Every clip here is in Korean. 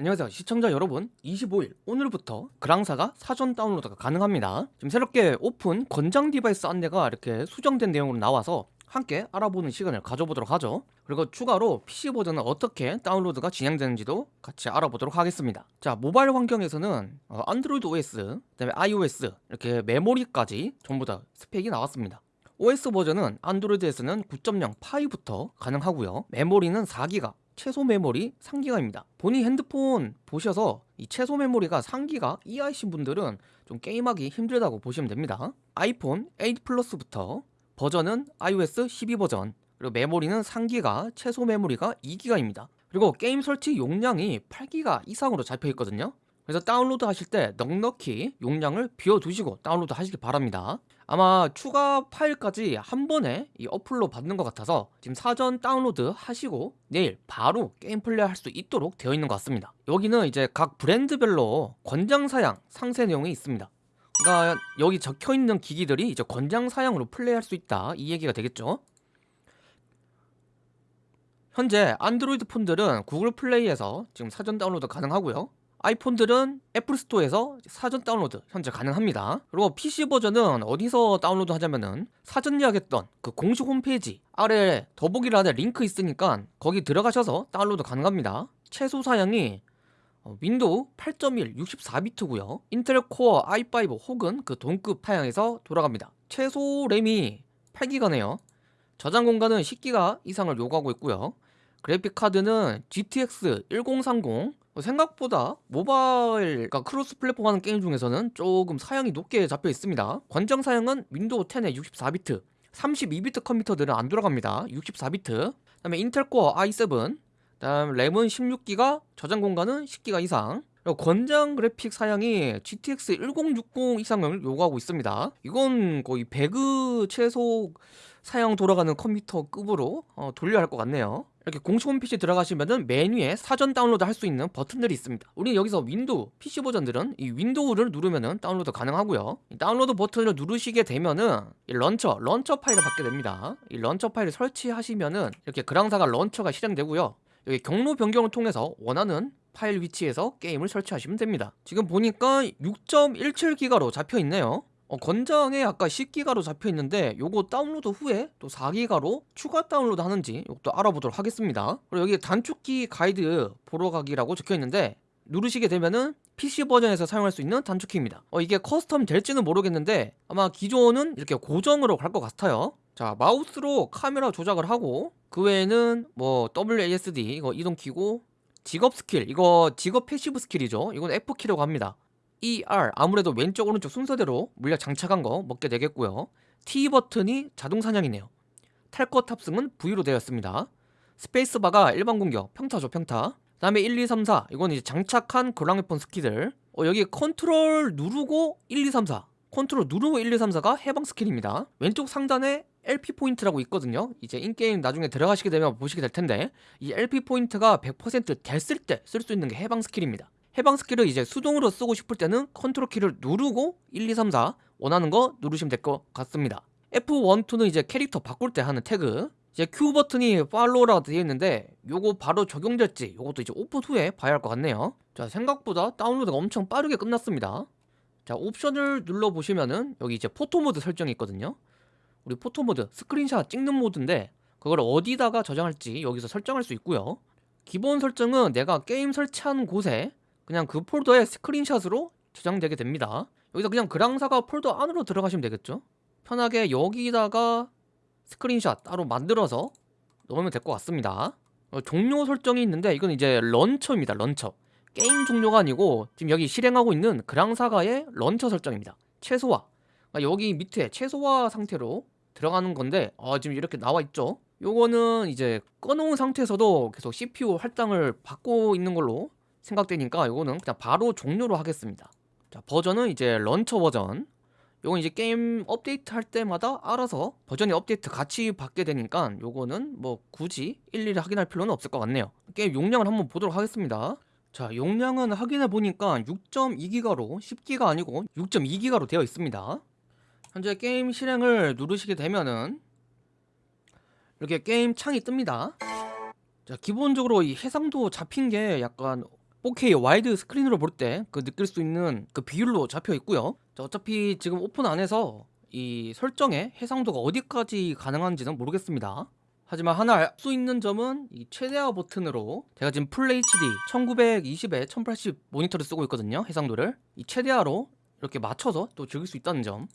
안녕하세요 시청자 여러분. 25일 오늘부터 그랑사가 사전 다운로드가 가능합니다. 지금 새롭게 오픈 권장 device 안내가 이렇게 수정된 내용으로 나와서 함께 알아보는 시간을 가져보도록 하죠. 그리고 추가로 PC 버전은 어떻게 다운로드가 진행되는지도 같이 알아보도록 하겠습니다. 자 모바일 환경에서는 어, 안드로이드 OS, 그 다음에 iOS 이렇게 메모리까지 전부 다 스펙이 나왔습니다. OS 버전은 안드로이드에서는 9.0 파이부터 가능하고요. 메모리는 4기가 최소 메모리 3기가입니다. 본인 핸드폰 보셔서 이 최소 메모리가 3기가 이하이신 분들은 좀 게임하기 힘들다고 보시면 됩니다. 아이폰 8 플러스부터 버전은 iOS 12 버전 그리고 메모리는 3기가 최소 메모리가 2기가입니다. 그리고 게임 설치 용량이 8기가 이상으로 잡혀 있거든요 그래서 다운로드 하실 때 넉넉히 용량을 비워두시고 다운로드 하시기 바랍니다. 아마 추가 파일까지 한 번에 이 어플로 받는 것 같아서 지금 사전 다운로드 하시고 내일 바로 게임 플레이 할 수 있도록 되어 있는 것 같습니다. 여기는 이제 각 브랜드별로 권장사양 상세 내용이 있습니다. 그러니까 여기 적혀있는 기기들이 이제 권장사양으로 플레이할 수 있다 이 얘기가 되겠죠? 현재 안드로이드 폰들은 구글 플레이에서 지금 사전 다운로드 가능하고요 아이폰들은 애플 스토어에서 사전 다운로드 현재 가능합니다. 그리고 PC 버전은 어디서 다운로드 하자면은 사전 예약했던 그 공식 홈페이지 아래 더보기란에 링크 있으니까 거기 들어가셔서 다운로드 가능합니다. 최소 사양이 어, 윈도우 8.1 64비트고요. 인텔 코어 i5 혹은 그 동급 사양에서 돌아갑니다. 최소 램이 8기가네요. 저장 공간은 10기가 이상을 요구하고 있고요. 그래픽 카드는 GTX 1030 생각보다 모바일 그러니까 cross platform 하는 게임 중에서는 조금 사양이 높게 잡혀 있습니다. 권장 사양은 윈도우 10의 64비트 32비트 컴퓨터들은 안 돌아갑니다. 64비트. 그 다음에 인텔 코어 i7 다음 램은 16기가 저장 공간은 10기가 이상. 권장 그래픽 사양이 GTX 1060 이상을 요구하고 있습니다. 이건 거의 배그 최소 사양 돌아가는 컴퓨터 급으로 어, 돌려야 할 것 같네요 이렇게 공식 홈페이지 들어가시면은 메뉴에 사전 다운로드 할 수 있는 버튼들이 있습니다. 우리 여기서 윈도우 PC 버전들은 이 윈도우를 누르면은 다운로드 가능하고요. 이 다운로드 버튼을 누르시게 되면은 이 launcher launcher 파일을 받게 됩니다. 이 launcher 파일을 설치하시면은 이렇게 그랑사가 launcher가 실행되고요. 여기 경로 변경을 통해서 원하는 파일 위치에서 게임을 설치하시면 됩니다. 지금 보니까 6.17기가로 잡혀 있네요 어, 권장에 아까 10기가로 잡혀 있는데 요거 다운로드 후에 또 4기가로 추가 다운로드 하는지 이것도 알아보도록 하겠습니다. 그리고 여기 단축키 가이드 보러 가기라고 적혀 있는데 누르시게 되면은 PC 버전에서 사용할 수 있는 단축키입니다. 어, 이게 custom 될지는 모르겠는데 아마 기존은 이렇게 고정으로 갈 것 같아요. 자 마우스로 카메라 조작을 하고 그 외에는 뭐 WASD 이거 이동키고 직업 스킬 이거 직업 passive 스킬이죠. 이건 F키라고 합니다 ER 아무래도 왼쪽 오른쪽 순서대로 물약 장착한 거 먹게 되겠고요. T 버튼이 자동 사냥이네요. 탈것 탑승은 V로 되었습니다. 스페이스바가 일반 공격 평타죠 평타. 그 다음에 1, 2, 3, 4 이건 이제 장착한 그랑웨폰 스킬들. 어, 여기 컨트롤 누르고 1, 2, 3, 4 컨트롤 누르고 1, 2, 3, 4가 해방 스킬입니다. 왼쪽 상단에 LP 포인트라고 있거든요. 이제 in-game 나중에 들어가시게 되면 보시게 될 텐데 이 LP 포인트가 100% 됐을 때 쓸 수 있는 게 해방 스킬입니다 해방 스킬을 이제 수동으로 쓰고 싶을 때는 컨트롤 키를 누르고 1, 2, 3, 4 원하는 거 누르시면 될 것 같습니다. F1, 2는 이제 캐릭터 바꿀 때 하는 태그. 이제 Q 버튼이 팔로우라고 되어 있는데 요거 바로 적용될지 요것도 이제 오픈 후에 봐야 할 것 같네요. 자 생각보다 다운로드가 엄청 빠르게 끝났습니다. 자 옵션을 눌러보시면은 여기 이제 포토 모드 설정이 있거든요. 우리 포토 모드 스크린샷 찍는 모드인데 그걸 어디다가 저장할지 여기서 설정할 수 있고요. 기본 설정은 내가 게임 설치한 곳에 그냥 그 폴더에 스크린샷으로 저장되게 됩니다. 여기서 그냥 그랑사가 폴더 안으로 들어가시면 되겠죠? 편하게 여기다가 스크린샷 따로 만들어서 넣으면 될 것 같습니다. 어, 종료 설정이 있는데 이건 이제 런처입니다 런처. 게임 종료가 아니고 지금 여기 실행하고 있는 그랑사가의 런처 설정입니다. 최소화. 그러니까 여기 밑에 최소화 상태로 들어가는 건데 어, 지금 이렇게 나와 있죠? 요거는 이제 꺼놓은 상태에서도 계속 CPU 할당을 받고 있는 걸로 생각되니까 이거는 그냥 바로 종료로 하겠습니다. 자 버전은 이제 런처 버전. 요건 이제 게임 업데이트 할 때마다 알아서 버전이 업데이트 같이 받게 되니까 요거는 뭐 굳이 일일이 확인할 필요는 없을 것 같네요. 게임 용량을 한번 보도록 하겠습니다. 자 용량은 확인해 보니까 6.2기가로 10기가 아니고 6.2기가로 되어 있습니다. 현재 게임 실행을 누르시게 되면은 이렇게 게임 창이 뜹니다. 자 기본적으로 이 해상도 잡힌 게 약간 4K 와이드 스크린으로 볼 때 그 느낄 수 있는 그 비율로 잡혀 있고요. 자, 어차피 지금 오픈 안 해서 이 설정의 해상도가 어디까지 가능한지는 모르겠습니다. 하지만 하나 알 수 있는 점은 이 최대화 버튼으로 제가 지금 full HD 1920에 1080 모니터를 쓰고 있거든요 해상도를. 이 최대화로 이렇게 맞춰서 또 즐길 수 있다는 점.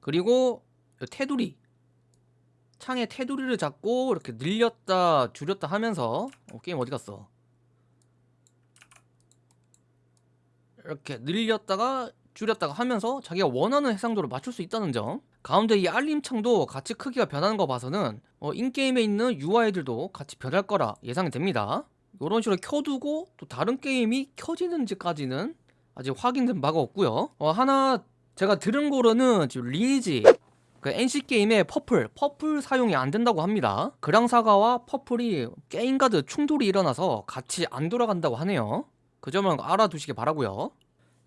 그리고 이 테두리 창의 테두리를 잡고 이렇게 늘렸다 줄였다 하면서 어, 게임 어디 갔어 이렇게 늘렸다가 줄였다가 하면서 자기가 원하는 해상도를 맞출 수 있다는 점. 가운데 이 알림창도 같이 크기가 변하는 거 봐서는 어, 인게임에 있는 UI들도 같이 변할 거라 예상이 됩니다. 이런 식으로 켜두고 또 다른 게임이 켜지는지까지는 아직 확인된 바가 없고요. 어, 하나 제가 들은 거로는 지금 리니지 그 NC게임의 퍼플, 퍼플 사용이 안 된다고 합니다. 그랑사가와 퍼플이 게임가드 충돌이 일어나서 같이 안 돌아간다고 하네요 그 점은 알아두시기 바라고요.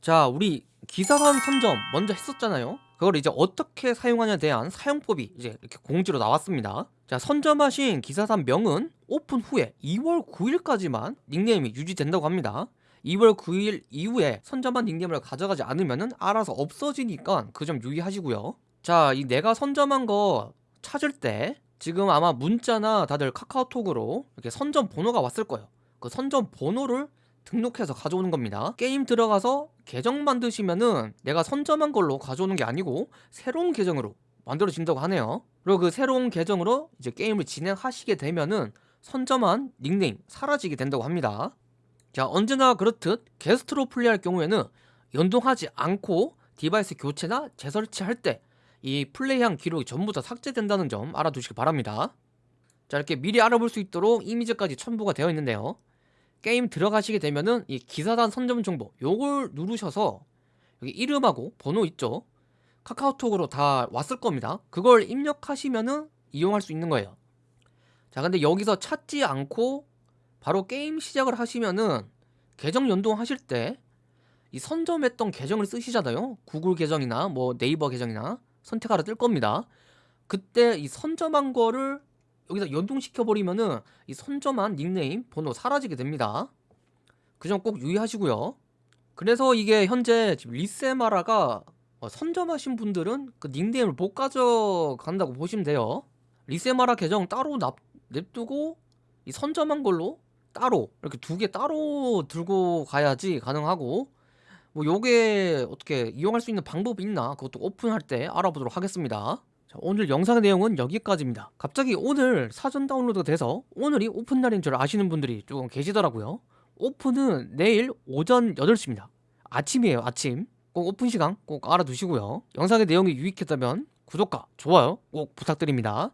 자 우리 기사단 선점 먼저 했었잖아요. 그걸 이제 어떻게 사용하냐에 대한 사용법이 이제 이렇게 공지로 나왔습니다. 자 선점하신 기사단 명은 오픈 후에 2월 9일까지만 닉네임이 유지된다고 합니다. 2월 9일 이후에 선점한 닉네임을 가져가지 않으면 알아서 없어지니까 그 점 유의하시고요. 자 이 내가 선점한 거 찾을 때 지금 아마 문자나 다들 카카오톡으로 이렇게 선점 번호가 왔을 거예요. 그 선점 번호를 등록해서 가져오는 겁니다. 게임 들어가서 계정 만드시면은 내가 선점한 걸로 가져오는 게 아니고 새로운 계정으로 만들어진다고 하네요. 그리고 그 새로운 계정으로 이제 게임을 진행하시게 되면은 선점한 닉네임 사라지게 된다고 합니다. 자 언제나 그렇듯 게스트로 플레이할 경우에는 연동하지 않고 디바이스 교체나 재설치할 때 이 플레이한 기록이 전부 다 삭제된다는 점 알아두시기 바랍니다. 자 이렇게 미리 알아볼 수 있도록 이미지까지 첨부가 되어 있는데요 게임 들어가시게 되면은 이 기사단 선점 정보 요걸 누르셔서 여기 이름하고 번호 있죠? 카카오톡으로 다 왔을 겁니다. 그걸 입력하시면은 이용할 수 있는 거예요. 자 근데 여기서 찾지 않고 바로 게임 시작을 하시면은 계정 연동하실 때 이 선점했던 계정을 쓰시잖아요. 구글 계정이나 뭐 네이버 계정이나 선택하라 뜰 겁니다. 그때 이 선점한 거를 여기다 연동시켜 버리면은 이 선점한 닉네임 번호 사라지게 됩니다. 그 점 꼭 유의하시고요. 그래서 이게 현재 지금 리세마라가 어, 선점하신 분들은 그 닉네임을 못 가져간다고 보시면 돼요. 리세마라 계정 따로 납, 냅두고 이 선점한 걸로 따로 이렇게 두 개 따로 들고 가야지 가능하고 뭐 요게 어떻게 이용할 수 있는 방법이 있나 그것도 오픈할 때 알아보도록 하겠습니다 자, 오늘 영상의 내용은 여기까지입니다. 갑자기 오늘 사전 다운로드가 돼서 오늘이 오픈 날인 줄 아시는 분들이 조금 계시더라고요. 오픈은 내일 오전 8시입니다. 아침이에요 아침. 꼭 오픈 시간 꼭 알아두시고요. 영상의 내용이 유익했다면 구독과 좋아요 꼭 부탁드립니다